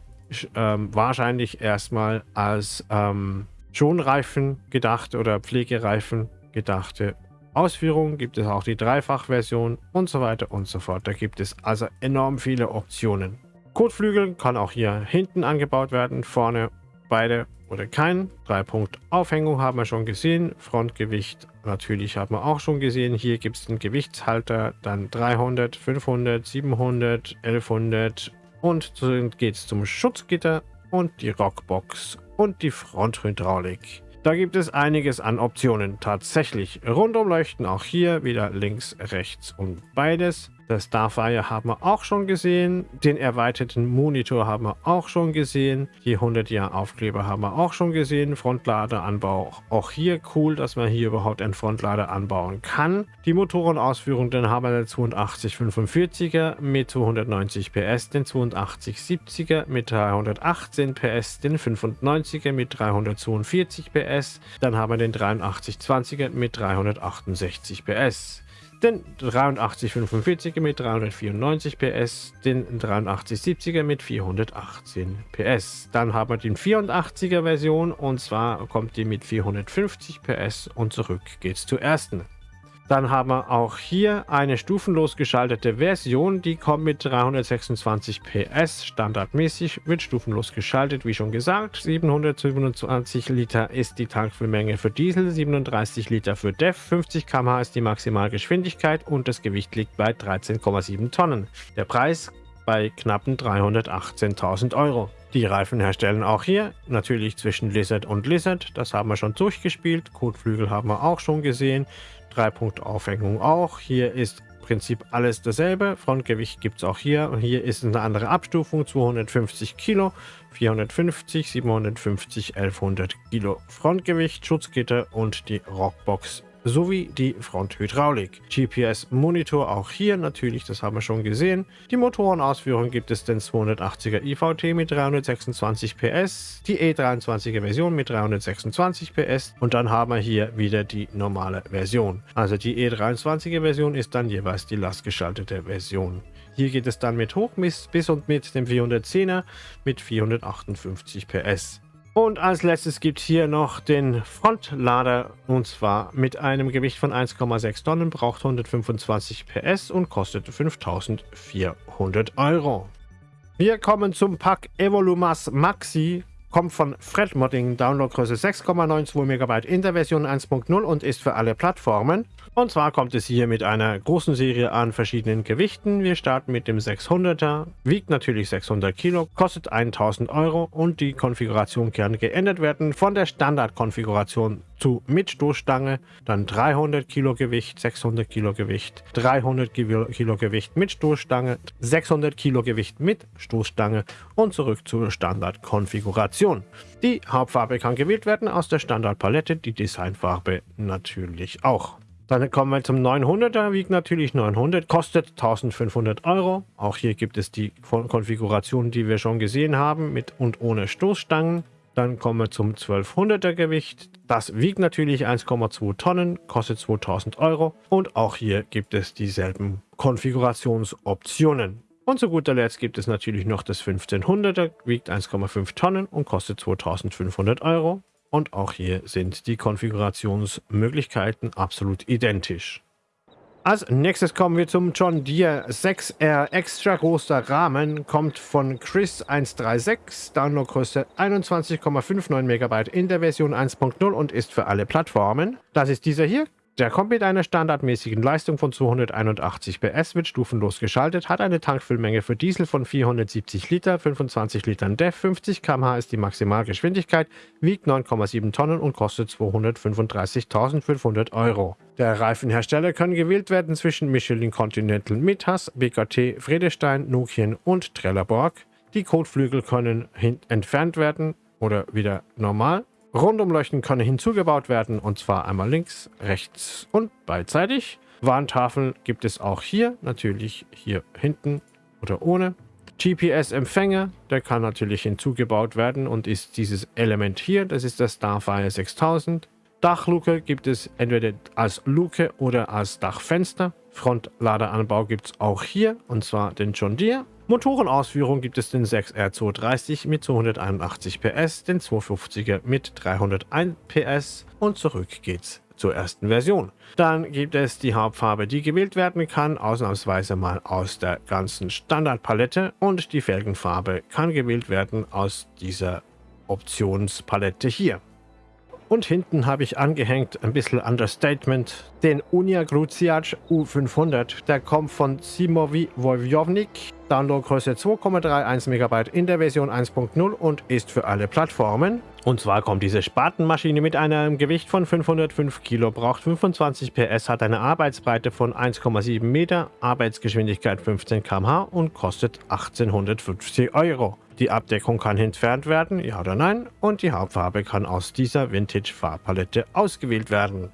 ähm, wahrscheinlich erstmal als ähm, Schonreifen gedacht oder Pflegereifen gedachte Ausführung. Gibt es auch die Dreifach-Version und so weiter und so fort. Da gibt es also enorm viele Optionen. Kotflügel kann auch hier hinten angebaut werden, vorne beide oder kein. Drei Punkt Aufhängung haben wir schon gesehen. Frontgewicht natürlich haben wir auch schon gesehen. Hier gibt es den Gewichtshalter, dann 300, 500, 700, 1100 und so geht es zum Schutzgitter und die Rockbox und die Fronthydraulik. Da gibt es einiges an Optionen. Tatsächlich Rundumleuchten auch hier wieder links, rechts und beides. Das Starfire haben wir auch schon gesehen. Den erweiterten Monitor haben wir auch schon gesehen. Die 100 Jahr Aufkleber haben wir auch schon gesehen. Frontladeranbau auch hier cool, dass man hier überhaupt einen Frontlader anbauen kann. Die Motorenausführung, dann haben wir den 8245er mit 290 PS, den 8270er mit 318 PS, den 95er mit 342 PS. Dann haben wir den 8320er mit 368 PS den 8345er mit 394 PS, den 8370er mit 418 PS. Dann haben wir den 84er Version und zwar kommt die mit 450 PS und zurück geht's zur ersten. Dann haben wir auch hier eine stufenlos geschaltete Version, die kommt mit 326 PS standardmäßig, wird stufenlos geschaltet, wie schon gesagt. 727 Liter ist die Tankfüllmenge für Diesel, 37 Liter für DEF, 50 km/h ist die Maximalgeschwindigkeit und das Gewicht liegt bei 13,7 Tonnen. Der Preis bei knappen 318.000 Euro. Die Reifen herstellen auch hier, natürlich zwischen Lizard und Lizard, das haben wir schon durchgespielt. Kotflügel haben wir auch schon gesehen. 3 Punkt Aufhängung auch. Hier ist im Prinzip alles dasselbe. Frontgewicht gibt es auch hier. Und hier ist eine andere Abstufung. 250 Kilo, 450, 750, 1100 Kilo Frontgewicht, Schutzgitter und die Rockbox sowie die Fronthydraulik. GPS-Monitor auch hier natürlich, das haben wir schon gesehen. Die Motorenausführung gibt es den 280er IVT mit 326 PS, die E23er Version mit 326 PS und dann haben wir hier wieder die normale Version. Also die E23er Version ist dann jeweils die lastgeschaltete Version. Hier geht es dann mit hoch bis und mit dem 410er mit 458 PS. Und als letztes gibt es hier noch den Frontlader und zwar mit einem Gewicht von 1,6 Tonnen, braucht 125 PS und kostet 5400 Euro. Wir kommen zum Pack Evolumas Maxi kommt von Fred Modding, Downloadgröße 6,92 MB in der Version 1.0 und ist für alle Plattformen. Und zwar kommt es hier mit einer großen Serie an verschiedenen Gewichten. Wir starten mit dem 600er, wiegt natürlich 600 Kilo, kostet 1000 Euro und die Konfiguration kann geändert werden von der Standardkonfiguration zu mit Stoßstange, dann 300 Kilo Gewicht, 600 Kilo Gewicht, 300 Kilo Gewicht mit Stoßstange, 600 Kilo Gewicht mit Stoßstange und zurück zur Standardkonfiguration. Die Hauptfarbe kann gewählt werden aus der Standardpalette, die Designfarbe natürlich auch. Dann kommen wir zum 900er, wiegt natürlich 900, kostet 1500 Euro. Auch hier gibt es die Konfiguration, die wir schon gesehen haben, mit und ohne Stoßstangen. Dann kommen wir zum 1200er Gewicht. Das wiegt natürlich 1,2 Tonnen, kostet 2000 Euro. Und auch hier gibt es dieselben Konfigurationsoptionen. Und zu guter Letzt gibt es natürlich noch das 1500er, wiegt 1,5 Tonnen und kostet 2500 Euro. Und auch hier sind die Konfigurationsmöglichkeiten absolut identisch. Als nächstes kommen wir zum John Deere 6R Extra großer Rahmen, kommt von Chris136, Downloadgröße 21,59 MB in der Version 1.0 und ist für alle Plattformen. Das ist dieser hier, der kommt mit einer standardmäßigen Leistung von 281 PS, wird stufenlos geschaltet, hat eine Tankfüllmenge für Diesel von 470 Liter, 25 Litern DEF, 50 km/h ist die Maximalgeschwindigkeit, wiegt 9,7 Tonnen und kostet 235.500 Euro. Der Reifenhersteller können gewählt werden zwischen Michelin Continental Mittas, BKT, Friedestein, Nokian und Trelleborg. Die Kotflügel können entfernt werden oder wieder normal Rundumleuchten können hinzugebaut werden und zwar einmal links, rechts und beidseitig. Warntafeln gibt es auch hier, natürlich hier hinten oder ohne. GPS-Empfänger, der kann natürlich hinzugebaut werden und ist dieses Element hier, das ist der Starfire 6000. Dachluke gibt es entweder als Luke oder als Dachfenster. Frontladeranbau gibt es auch hier und zwar den John Deere. Motorenausführung gibt es den 6R230 mit 281 PS, den 250er mit 301 PS und zurück geht's zur ersten Version. Dann gibt es die Hauptfarbe, die gewählt werden kann, ausnahmsweise mal aus der ganzen Standardpalette und die Felgenfarbe kann gewählt werden aus dieser Optionspalette hier. Und hinten habe ich angehängt, ein bisschen Understatement, den Unia Gruziac U500. Der kommt von Simovi Wojownik. Downloadgröße 2,31 MB in der Version 1.0 und ist für alle Plattformen. Und zwar kommt diese Spatenmaschine mit einem Gewicht von 505 Kilo, braucht 25 PS, hat eine Arbeitsbreite von 1,7 Meter, Arbeitsgeschwindigkeit 15 km/h und kostet 1850 Euro. Die Abdeckung kann entfernt werden, ja oder nein, und die Hauptfarbe kann aus dieser Vintage-Farbpalette ausgewählt werden.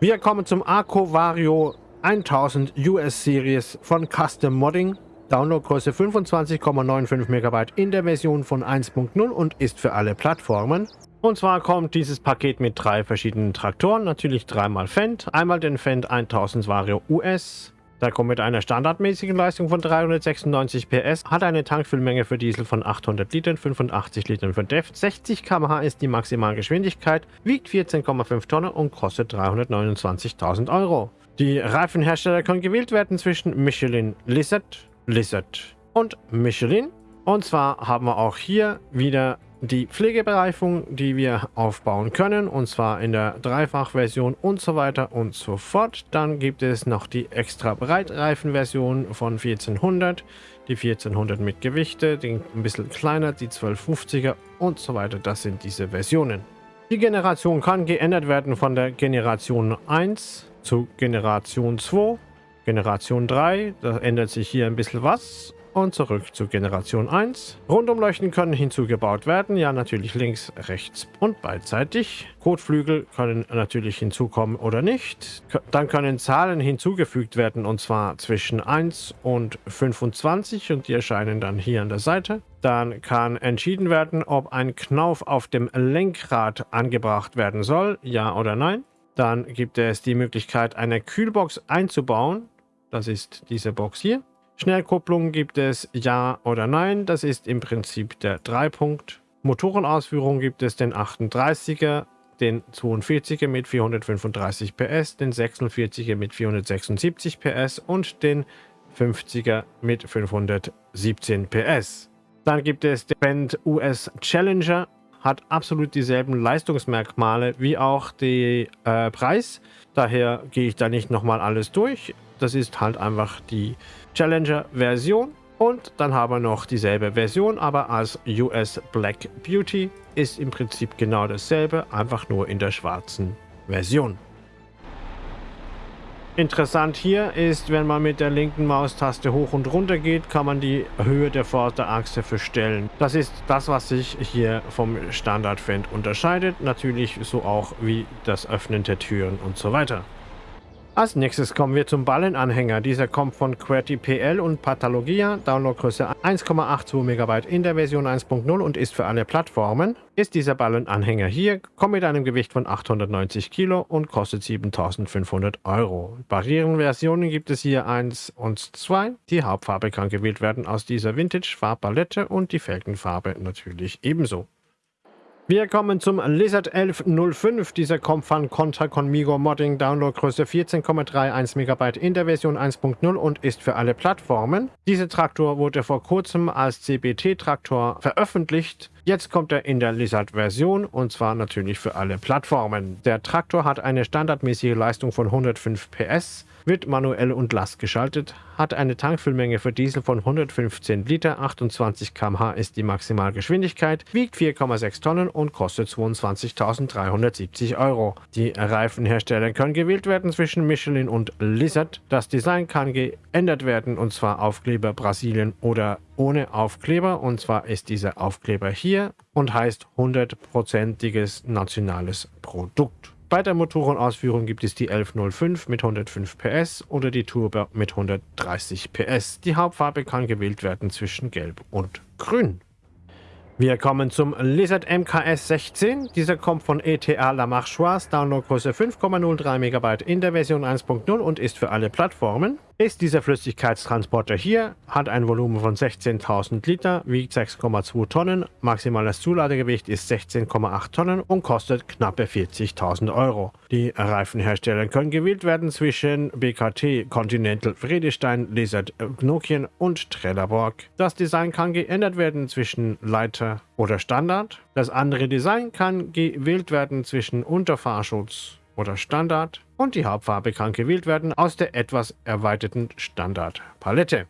Wir kommen zum Arco Vario 1000 US Series von Custom Modding. Downloadgröße 25,95 MB in der Version von 1.0 und ist für alle Plattformen. Und zwar kommt dieses Paket mit drei verschiedenen Traktoren, natürlich dreimal Fendt. Einmal den Fendt 1000 Vario US, der kommt mit einer standardmäßigen Leistung von 396 PS, hat eine Tankfüllmenge für Diesel von 800 Litern, 85 Litern für DEF, 60 km/h ist die Maximalgeschwindigkeit, wiegt 14,5 Tonnen und kostet 329.000 Euro. Die Reifenhersteller können gewählt werden zwischen Michelin Lizard, Lizard und Michelin. Und zwar haben wir auch hier wieder die Pflegebereifung, die wir aufbauen können, und zwar in der Dreifachversion und so weiter und so fort. Dann gibt es noch die extra Breitreifenversion von 1400, die 1400 mit Gewichte, die ein bisschen kleiner, die 1250er und so weiter. Das sind diese Versionen. Die Generation kann geändert werden von der Generation 1 zu Generation 2, Generation 3. Da ändert sich hier ein bisschen was und zurück zu Generation 1. Rundumleuchten können hinzugebaut werden, ja natürlich links, rechts und beidseitig. Kotflügel können natürlich hinzukommen oder nicht. Dann können Zahlen hinzugefügt werden und zwar zwischen 1 und 25 und die erscheinen dann hier an der Seite. Dann kann entschieden werden, ob ein Knauf auf dem Lenkrad angebracht werden soll, ja oder nein. Dann gibt es die Möglichkeit, eine Kühlbox einzubauen. Das ist diese Box hier. Schnellkupplung gibt es Ja oder Nein. Das ist im Prinzip der 3-Punkt. Motorenausführung gibt es den 38er, den 42er mit 435 PS, den 46er mit 476 PS und den 50er mit 517 PS. Dann gibt es den Band US Challenger, hat absolut dieselben Leistungsmerkmale wie auch der äh, Preis. Daher gehe ich da nicht nochmal alles durch. Das ist halt einfach die Challenger-Version. Und dann haben wir noch dieselbe Version, aber als US Black Beauty ist im Prinzip genau dasselbe, einfach nur in der schwarzen Version. Interessant hier ist, wenn man mit der linken Maustaste hoch und runter geht, kann man die Höhe der Vorderachse verstellen. Das ist das, was sich hier vom Standard-Fend unterscheidet. Natürlich so auch wie das Öffnen der Türen und so weiter. Als nächstes kommen wir zum Ballenanhänger. Dieser kommt von QWERTY und Pathologia, Downloadgröße 1,82 MB in der Version 1.0 und ist für alle Plattformen. Ist dieser Ballenanhänger hier, kommt mit einem Gewicht von 890 Kilo und kostet 7500 Euro. Barrierenversionen gibt es hier 1 und 2. Die Hauptfarbe kann gewählt werden aus dieser Vintage-Farbpalette und die Felgenfarbe natürlich ebenso. Wir kommen zum Lizard 1105. Dieser kommt von Contra Conmigo Modding, Downloadgröße 14,31 MB in der Version 1.0 und ist für alle Plattformen. Dieser Traktor wurde vor kurzem als CBT-Traktor veröffentlicht. Jetzt kommt er in der Lizard-Version und zwar natürlich für alle Plattformen. Der Traktor hat eine standardmäßige Leistung von 105 PS wird manuell und Last geschaltet, hat eine Tankfüllmenge für Diesel von 115 Liter, 28 km/h ist die Maximalgeschwindigkeit, wiegt 4,6 Tonnen und kostet 22.370 Euro. Die Reifenhersteller können gewählt werden zwischen Michelin und Lizard. Das Design kann geändert werden und zwar Aufkleber Brasilien oder ohne Aufkleber und zwar ist dieser Aufkleber hier und heißt 100%iges nationales Produkt. Bei der Motorenausführung gibt es die 1105 mit 105 PS oder die Turbo mit 130 PS. Die Hauptfarbe kann gewählt werden zwischen Gelb und Grün. Wir kommen zum Lizard MKS 16. Dieser kommt von ETA La Marchoise, Downloadgröße 5,03 MB in der Version 1.0 und ist für alle Plattformen. Ist dieser Flüssigkeitstransporter hier, hat ein Volumen von 16.000 Liter, wiegt 6,2 Tonnen, maximales Zuladegewicht ist 16,8 Tonnen und kostet knappe 40.000 Euro. Die Reifenhersteller können gewählt werden zwischen BKT, Continental, Friedestein, Lizard, Nokian und Trelleborg. Das Design kann geändert werden zwischen Leiter oder Standard. Das andere Design kann gewählt werden zwischen Unterfahrschutz oder Standard und die Hauptfarbe kann gewählt werden aus der etwas erweiterten Standardpalette.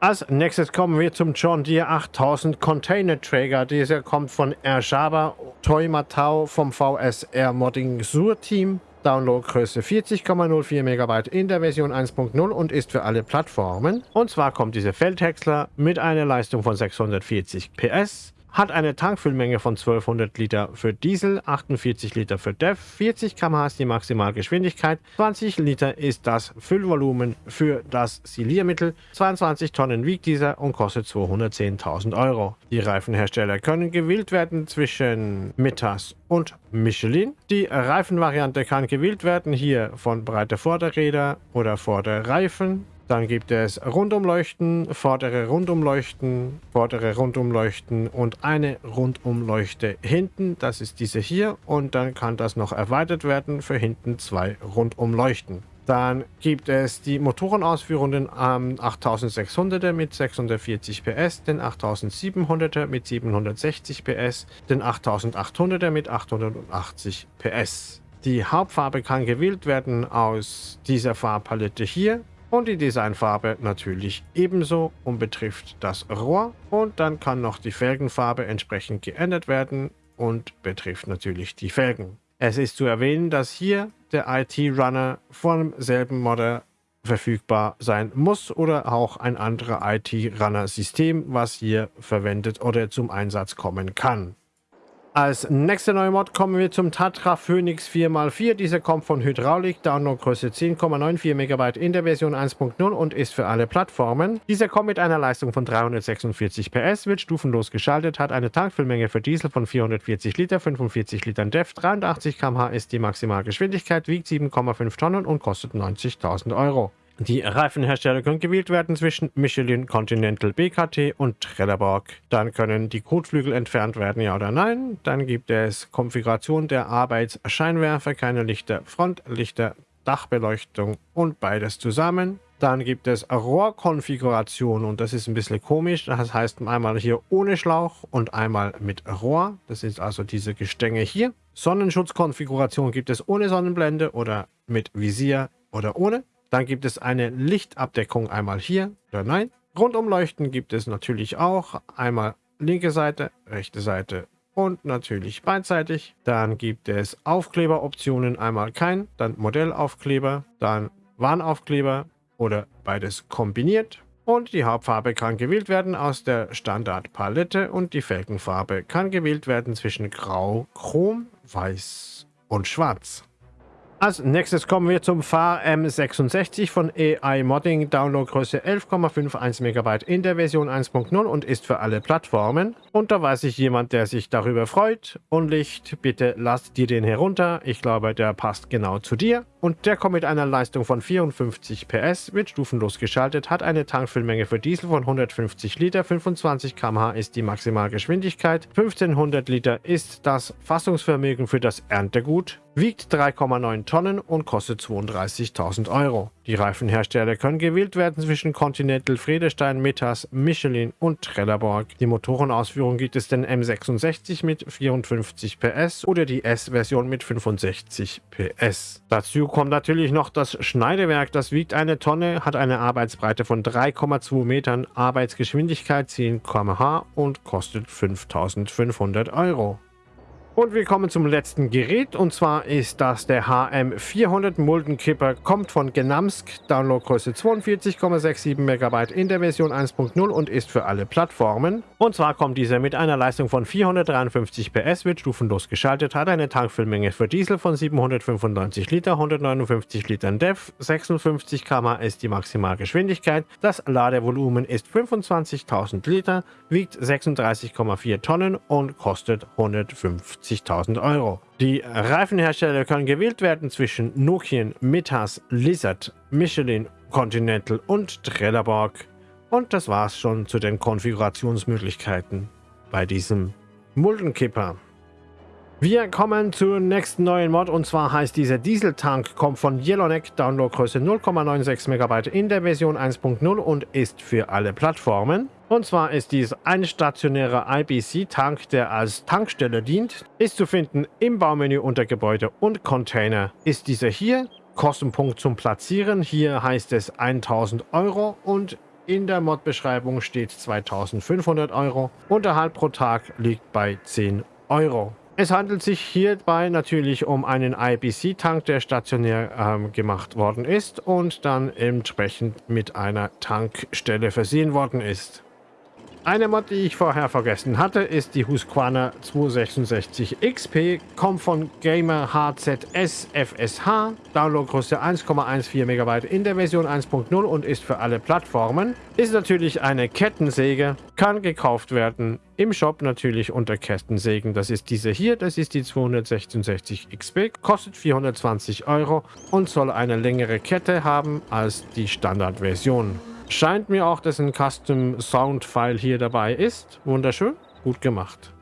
Als nächstes kommen wir zum John Deere 8000 Container Trager. Dieser kommt von Erjaba Toy Matau vom VSR Modding Sur Team. Downloadgröße 40,04 MB in der Version 1.0 und ist für alle Plattformen. Und zwar kommt dieser Feldhäcksler mit einer Leistung von 640 PS, hat eine Tankfüllmenge von 1200 Liter für Diesel, 48 Liter für DEF, 40 km/h ist die Maximalgeschwindigkeit, 20 Liter ist das Füllvolumen für das Siliermittel, 22 Tonnen wiegt dieser und kostet 210.000 Euro. Die Reifenhersteller können gewählt werden zwischen Mittas und Michelin. Die Reifenvariante kann gewählt werden hier von breite Vorderräder oder Vorderreifen dann gibt es Rundumleuchten, vordere Rundumleuchten, vordere Rundumleuchten und eine Rundumleuchte hinten. Das ist diese hier. Und dann kann das noch erweitert werden für hinten zwei Rundumleuchten. Dann gibt es die Motorenausführungen am 8600er mit 640 PS, den 8700er mit 760 PS, den 8800er mit 880 PS. Die Hauptfarbe kann gewählt werden aus dieser Farbpalette hier und die Designfarbe natürlich ebenso und betrifft das Rohr. Und dann kann noch die Felgenfarbe entsprechend geändert werden und betrifft natürlich die Felgen. Es ist zu erwähnen, dass hier der IT-Runner vom selben Modder verfügbar sein muss oder auch ein anderer IT-Runner-System, was hier verwendet oder zum Einsatz kommen kann. Als nächste neue Mod kommen wir zum Tatra Phoenix 4x4. Dieser kommt von Hydraulik, Downloadgröße 10,94 MB in der Version 1.0 und ist für alle Plattformen. Dieser kommt mit einer Leistung von 346 PS, wird stufenlos geschaltet, hat eine Tankfüllmenge für Diesel von 440 Liter, 45 Litern DEF, 83 km/h ist die Maximalgeschwindigkeit, wiegt 7,5 Tonnen und kostet 90.000 Euro. Die Reifenhersteller können gewählt werden zwischen Michelin, Continental, BKT und Trelleborg. Dann können die Kotflügel entfernt werden, ja oder nein. Dann gibt es Konfiguration der Arbeitsscheinwerfer, keine Lichter, Frontlichter, Dachbeleuchtung und beides zusammen. Dann gibt es Rohrkonfiguration und das ist ein bisschen komisch. Das heißt einmal hier ohne Schlauch und einmal mit Rohr. Das ist also diese Gestänge hier. Sonnenschutzkonfiguration gibt es ohne Sonnenblende oder mit Visier oder ohne. Dann gibt es eine Lichtabdeckung einmal hier oder nein. Rundumleuchten gibt es natürlich auch. Einmal linke Seite, rechte Seite und natürlich beidseitig. Dann gibt es Aufkleberoptionen, einmal kein, dann Modellaufkleber, dann Warnaufkleber oder beides kombiniert. Und die Hauptfarbe kann gewählt werden aus der Standardpalette und die Felgenfarbe kann gewählt werden zwischen Grau, Chrom, Weiß und Schwarz. Als nächstes kommen wir zum FAR M66 von AI Modding, Downloadgröße 11,51 MB in der Version 1.0 und ist für alle Plattformen. Und da weiß ich jemand, der sich darüber freut. Und Licht, bitte lass dir den herunter. Ich glaube, der passt genau zu dir. Und der kommt mit einer Leistung von 54 PS, wird stufenlos geschaltet, hat eine Tankfüllmenge für Diesel von 150 Liter, 25 km/h ist die Maximalgeschwindigkeit, 1500 Liter ist das Fassungsvermögen für das Erntegut, wiegt 3,9 Tonnen und kostet 32.000 Euro. Die Reifenhersteller können gewählt werden zwischen Continental, Friedestein, Metas, Michelin und Trelleborg. Die Motorenausführung gibt es den M66 mit 54 PS oder die S-Version mit 65 PS. Dazu kommt natürlich noch das Schneidewerk, das wiegt eine Tonne, hat eine Arbeitsbreite von 3,2 Metern, Arbeitsgeschwindigkeit 10 km/h und kostet 5500 Euro. Und wir kommen zum letzten Gerät. Und zwar ist das der HM400 Muldenkipper, kommt von Genamsk, Downloadgröße 42,67 MB in der Version 1.0 und ist für alle Plattformen. Und zwar kommt dieser mit einer Leistung von 453 PS, wird stufenlos geschaltet, hat eine Tankfüllmenge für Diesel von 795 Liter, 159 Litern DEF, 56 km ist die Maximalgeschwindigkeit, das Ladevolumen ist 25.000 Liter, wiegt 36,4 Tonnen und kostet 150 50.000 Euro. Die Reifenhersteller können gewählt werden zwischen Nokian, Metas, Lizard, Michelin, Continental und Trelleborg. Und das war's schon zu den Konfigurationsmöglichkeiten bei diesem Muldenkipper. Wir kommen zur nächsten neuen Mod und zwar heißt dieser Dieseltank, kommt von Yellowneck, Downloadgröße 0,96 MB in der Version 1.0 und ist für alle Plattformen. Und zwar ist dies ein stationärer IBC-Tank, der als Tankstelle dient, ist zu finden im Baumenü unter Gebäude und Container. Ist dieser hier, Kostenpunkt zum Platzieren, hier heißt es 1000 Euro und in der Mod-Beschreibung steht 2500 Euro. Unterhalt pro Tag liegt bei 10 Euro. Es handelt sich hierbei natürlich um einen IBC-Tank, der stationär ähm, gemacht worden ist und dann entsprechend mit einer Tankstelle versehen worden ist. Eine Mod, die ich vorher vergessen hatte, ist die Husqvarna 266 XP, kommt von Gamer HZS FSH, Downloadgröße 1,14 MB in der Version 1.0 und ist für alle Plattformen. Ist natürlich eine Kettensäge, kann gekauft werden im Shop natürlich unter Kettensägen. Das ist diese hier, das ist die 266 XP, kostet 420 Euro und soll eine längere Kette haben als die Standardversion. Scheint mir auch, dass ein Custom Sound File hier dabei ist. Wunderschön. Gut gemacht.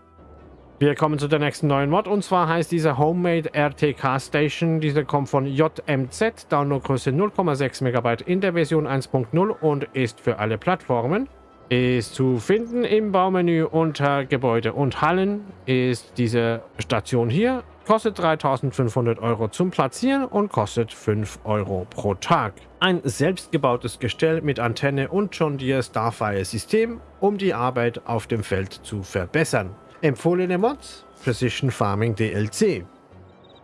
Wir kommen zu der nächsten neuen Mod und zwar heißt dieser Homemade RTK Station. Dieser kommt von JMZ, Downloadgröße 0,6 MB in der Version 1.0 und ist für alle Plattformen. Ist zu finden im Baumenü unter Gebäude und Hallen ist diese Station hier. Kostet 3500 Euro zum Platzieren und kostet 5 Euro pro Tag. Ein selbstgebautes Gestell mit Antenne und John Deere Starfire System, um die Arbeit auf dem Feld zu verbessern. Empfohlene Mods? Precision Farming DLC.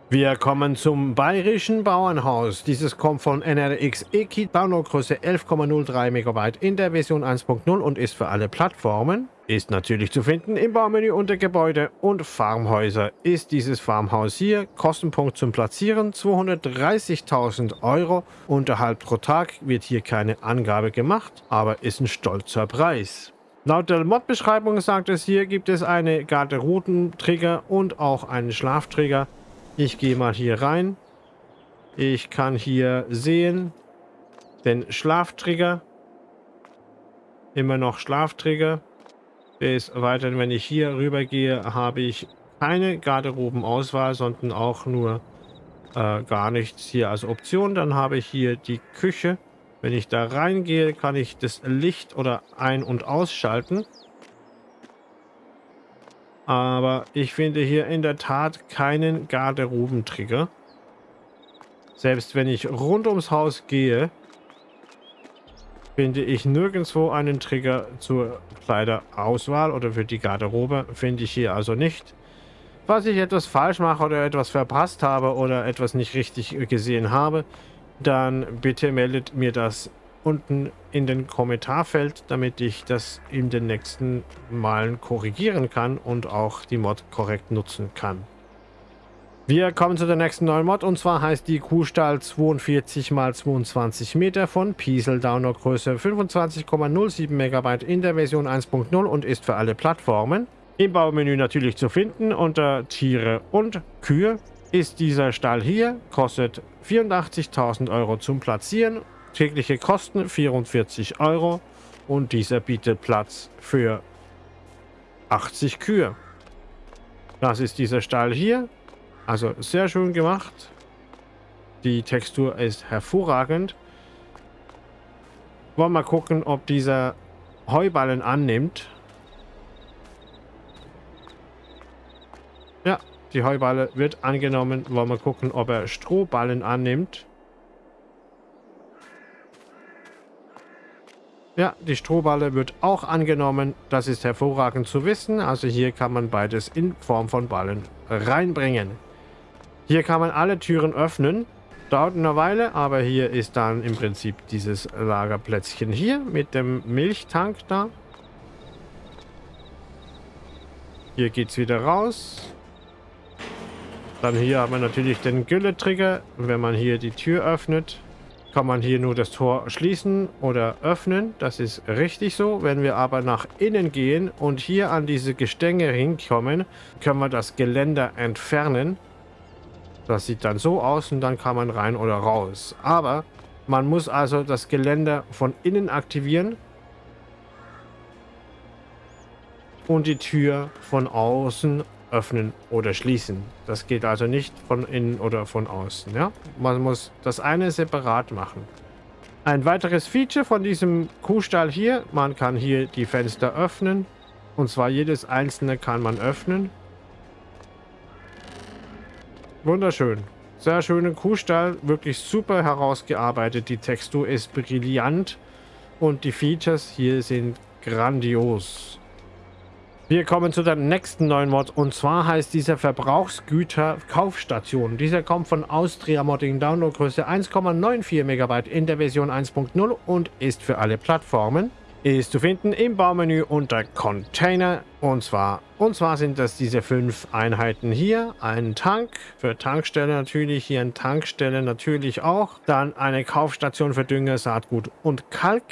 Wir kommen zum Bayerischen Bauernhaus. Dieses kommt von NRX Ekit, Downloadgröße 11,03 MB in der Version 1.0 und ist für alle Plattformen. Ist natürlich zu finden im Baumenü unter Gebäude und Farmhäuser. Ist dieses Farmhaus hier, Kostenpunkt zum Platzieren 230.000 Euro. Unterhalt pro Tag wird hier keine Angabe gemacht, aber ist ein stolzer Preis. Laut der Mod-Beschreibung sagt es hier, gibt es eine Garderobentrigger und auch einen Schlaftrigger. Ich gehe mal hier rein. Ich kann hier sehen den Schlaftrigger. Immer noch Schlaftrigger. Des Weiteren, wenn ich hier rüber gehe, habe ich keine Garderobenauswahl, sondern auch nur äh, gar nichts hier als Option. Dann habe ich hier die Küche. Wenn ich da reingehe, kann ich das Licht oder ein- und ausschalten. Aber ich finde hier in der Tat keinen Garderobentrigger. Selbst wenn ich rund ums Haus gehe, finde ich nirgendwo einen Trigger zur Kleiderauswahl oder für die Garderobe. Finde ich hier also nicht. Was ich etwas falsch mache oder etwas verpasst habe oder etwas nicht richtig gesehen habe, dann bitte meldet mir das unten in den Kommentarfeld, damit ich das in den nächsten Malen korrigieren kann und auch die Mod korrekt nutzen kann. Wir kommen zu der nächsten neuen Mod und zwar heißt die Kuhstall 42 x 22 Meter von Piesel Downloadgröße 25,07 MB in der Version 1.0 und ist für alle Plattformen. Im Baumenü natürlich zu finden unter Tiere und Kühe ist dieser Stall hier, kostet 84.000 Euro zum Platzieren Tägliche Kosten 44 Euro und dieser bietet Platz für 80 Kühe. Das ist dieser Stall hier. Also sehr schön gemacht. Die Textur ist hervorragend. Wollen wir mal gucken, ob dieser Heuballen annimmt. Ja, die Heuballe wird angenommen. Wollen wir mal gucken, ob er Strohballen annimmt. Ja, die Strohballe wird auch angenommen. Das ist hervorragend zu wissen. Also hier kann man beides in Form von Ballen reinbringen. Hier kann man alle Türen öffnen. Dauert eine Weile, aber hier ist dann im Prinzip dieses Lagerplätzchen hier mit dem Milchtank da. Hier geht es wieder raus. Dann hier haben wir natürlich den Gülle-Trigger, wenn man hier die Tür öffnet kann man hier nur das Tor schließen oder öffnen. Das ist richtig so. Wenn wir aber nach innen gehen und hier an diese Gestänge hinkommen, können wir das Geländer entfernen. Das sieht dann so aus und dann kann man rein oder raus. Aber man muss also das Geländer von innen aktivieren und die Tür von außen öffnen oder schließen. Das geht also nicht von innen oder von außen. Ja? Man muss das eine separat machen. Ein weiteres Feature von diesem Kuhstall hier, man kann hier die Fenster öffnen. Und zwar jedes einzelne kann man öffnen. Wunderschön. Sehr schöner Kuhstall, wirklich super herausgearbeitet. Die Textur ist brillant und die Features hier sind grandios. Wir kommen zu der nächsten neuen Mod und zwar heißt dieser Verbrauchsgüter Kaufstation. Dieser kommt von Austria Modding Downloadgröße 1,94 MB in der Version 1.0 und ist für alle Plattformen. Ist zu finden im Baumenü unter Container und zwar und zwar sind das diese fünf Einheiten hier. Ein Tank für Tankstelle natürlich, hier eine Tankstelle natürlich auch. Dann eine Kaufstation für Dünger, Saatgut und Kalk.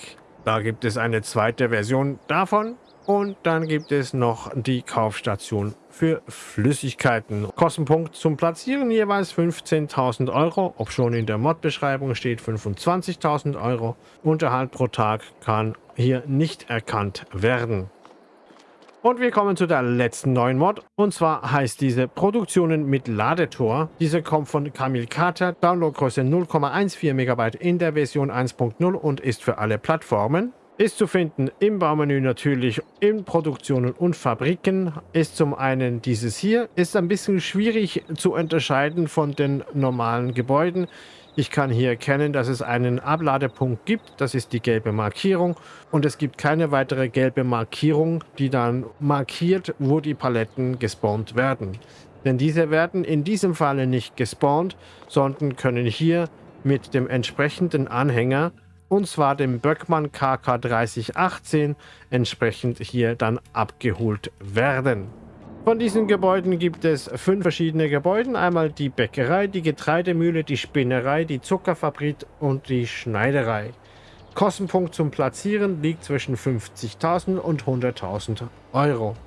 Da gibt es eine zweite Version davon. Und dann gibt es noch die Kaufstation für Flüssigkeiten. Kostenpunkt zum Platzieren jeweils 15.000 Euro, ob schon in der Mod-Beschreibung steht 25.000 Euro. Unterhalt pro Tag kann hier nicht erkannt werden. Und wir kommen zu der letzten neuen Mod. Und zwar heißt diese Produktionen mit Ladetor. Diese kommt von Camille Carter, Downloadgröße 0,14 MB in der Version 1.0 und ist für alle Plattformen. Ist zu finden im Baumenü natürlich in Produktionen und Fabriken. Ist zum einen dieses hier. Ist ein bisschen schwierig zu unterscheiden von den normalen Gebäuden. Ich kann hier erkennen, dass es einen Abladepunkt gibt. Das ist die gelbe Markierung. Und es gibt keine weitere gelbe Markierung, die dann markiert, wo die Paletten gespawnt werden. Denn diese werden in diesem Falle nicht gespawnt, sondern können hier mit dem entsprechenden Anhänger, und zwar dem Böckmann KK 3018, entsprechend hier dann abgeholt werden. Von diesen Gebäuden gibt es fünf verschiedene Gebäude. Einmal die Bäckerei, die Getreidemühle, die Spinnerei, die Zuckerfabrik und die Schneiderei. Kostenpunkt zum Platzieren liegt zwischen 50.000 und 100.000 Euro.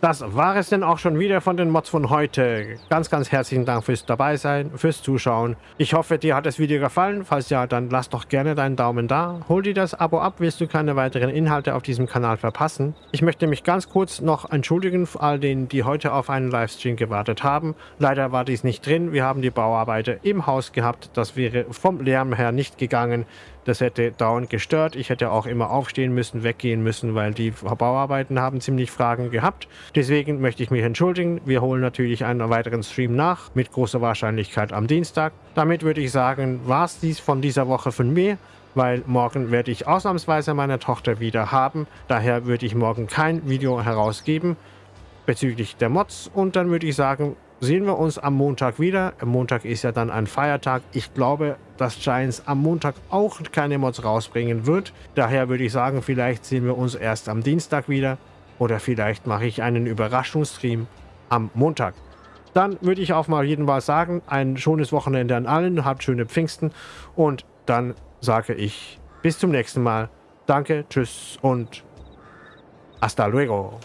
Das war es denn auch schon wieder von den Mods von heute. Ganz, ganz herzlichen Dank fürs dabei sein, fürs Zuschauen. Ich hoffe, dir hat das Video gefallen. Falls ja, dann lass doch gerne deinen Daumen da. Hol dir das Abo ab, willst du keine weiteren Inhalte auf diesem Kanal verpassen. Ich möchte mich ganz kurz noch entschuldigen für all denen, die heute auf einen Livestream gewartet haben. Leider war dies nicht drin. Wir haben die Bauarbeiter im Haus gehabt. Das wäre vom Lärm her nicht gegangen. Das hätte dauernd gestört. Ich hätte auch immer aufstehen müssen, weggehen müssen, weil die Bauarbeiten haben ziemlich Fragen gehabt. Deswegen möchte ich mich entschuldigen. Wir holen natürlich einen weiteren Stream nach, mit großer Wahrscheinlichkeit am Dienstag. Damit würde ich sagen, war es dies von dieser Woche von mir weil morgen werde ich ausnahmsweise meine Tochter wieder haben. Daher würde ich morgen kein Video herausgeben bezüglich der Mods. Und dann würde ich sagen, sehen wir uns am Montag wieder. Am Montag ist ja dann ein Feiertag. Ich glaube, dass Giants am Montag auch keine Mods rausbringen wird. Daher würde ich sagen, vielleicht sehen wir uns erst am Dienstag wieder. Oder vielleicht mache ich einen Überraschungsstream am Montag. Dann würde ich auch mal jeden Mal sagen, ein schönes Wochenende an allen, habt schöne Pfingsten und dann sage ich bis zum nächsten Mal. Danke, tschüss und hasta luego.